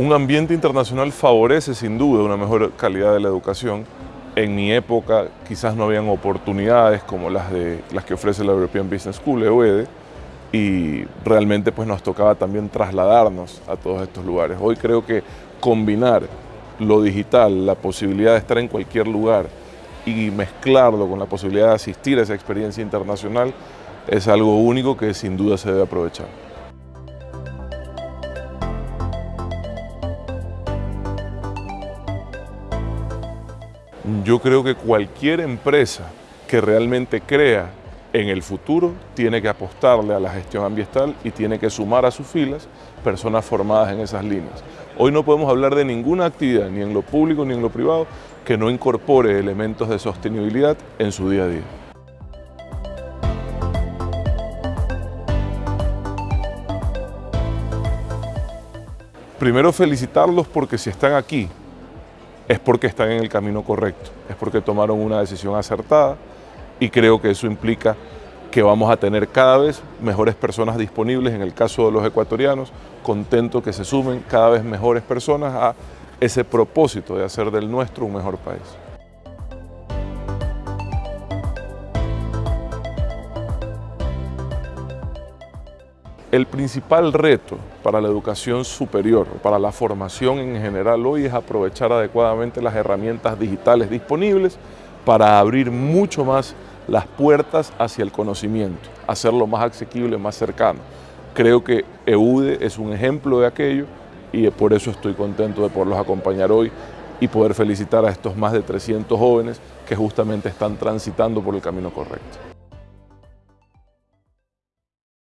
Un ambiente internacional favorece sin duda una mejor calidad de la educación. En mi época quizás no habían oportunidades como las, de, las que ofrece la European Business School, EUEDE, y realmente pues nos tocaba también trasladarnos a todos estos lugares. Hoy creo que combinar lo digital, la posibilidad de estar en cualquier lugar y mezclarlo con la posibilidad de asistir a esa experiencia internacional es algo único que sin duda se debe aprovechar. Yo creo que cualquier empresa que realmente crea en el futuro tiene que apostarle a la gestión ambiental y tiene que sumar a sus filas personas formadas en esas líneas. Hoy no podemos hablar de ninguna actividad, ni en lo público ni en lo privado, que no incorpore elementos de sostenibilidad en su día a día. Primero felicitarlos porque si están aquí es porque están en el camino correcto, es porque tomaron una decisión acertada y creo que eso implica que vamos a tener cada vez mejores personas disponibles, en el caso de los ecuatorianos, contento que se sumen cada vez mejores personas a ese propósito de hacer del nuestro un mejor país. El principal reto para la educación superior, para la formación en general hoy es aprovechar adecuadamente las herramientas digitales disponibles para abrir mucho más las puertas hacia el conocimiento, hacerlo más asequible, más cercano. Creo que EUDE es un ejemplo de aquello y por eso estoy contento de poderlos acompañar hoy y poder felicitar a estos más de 300 jóvenes que justamente están transitando por el camino correcto.